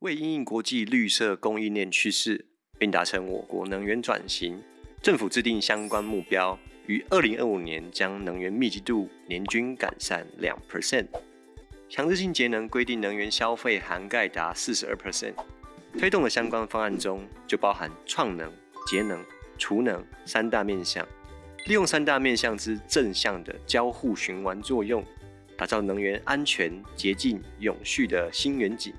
为应应国际绿色供应链趋势，并达成我国能源转型，政府制定相关目标，于二零二五年将能源密集度年均改善两 percent，强制性节能规定能源消费涵盖达四十二 percent，推动的相关方案中就包含创能、节能、储能三大面向，利用三大面向之正向的交互循环作用，打造能源安全、洁净、永续的新远景。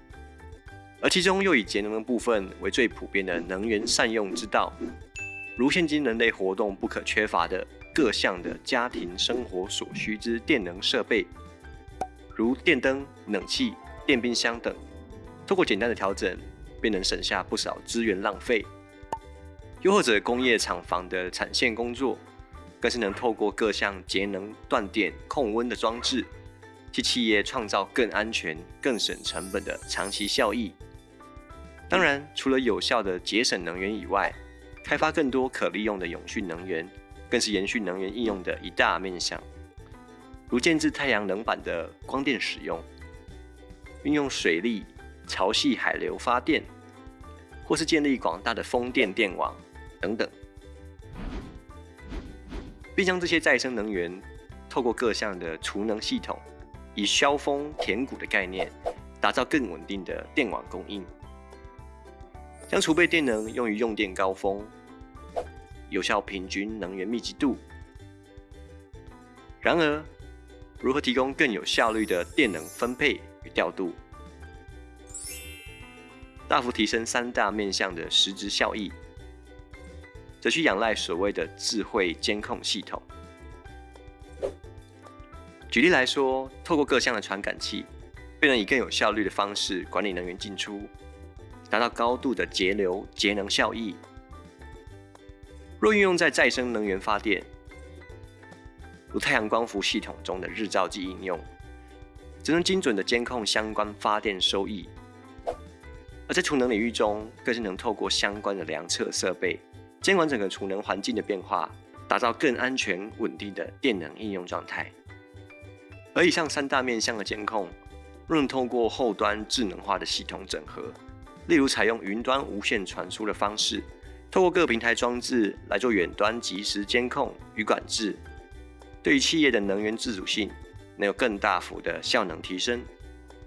而其中又以节能的部分为最普遍的能源善用之道，如现今人类活动不可缺乏的各项的家庭生活所需之电能设备，如电灯、冷气、电冰箱等，透过简单的调整，便能省下不少资源浪费；又或者工业厂房的产线工作，更是能透过各项节能断电控温的装置，替企业创造更安全、更省成本的长期效益。当然，除了有效的节省能源以外，开发更多可利用的永续能源，更是延续能源应用的一大面向。如建置太阳能板的光电使用，运用水力、潮汐海流发电，或是建立广大的风电电网等等，并将这些再生能源透过各项的储能系统，以削峰填谷的概念，打造更稳定的电网供应。将储备电能用于用电高峰，有效平均能源密集度。然而，如何提供更有效率的电能分配与调度，大幅提升三大面向的实质效益，则需仰赖所谓的智慧监控系统。举例来说，透过各项的传感器，便能以更有效率的方式管理能源进出。达到高度的节流节能效益。若运用在再生能源发电，如太阳光伏系统中的日照计应用，则能精准的监控相关发电收益；而在储能领域中，更是能透过相关的量测设备，监管整个储能环境的变化，打造更安全稳定的电能应用状态。而以上三大面向的监控，若能透过后端智能化的系统整合。例如，采用云端无线传输的方式，透过各平台装置来做远端即时监控与管制，对于企业的能源自主性能有更大幅的效能提升，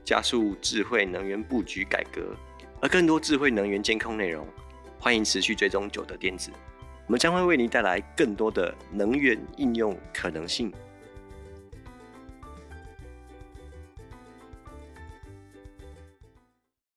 加速智慧能源布局改革。而更多智慧能源监控内容，欢迎持续追踪九德电子，我们将会为您带来更多的能源应用可能性。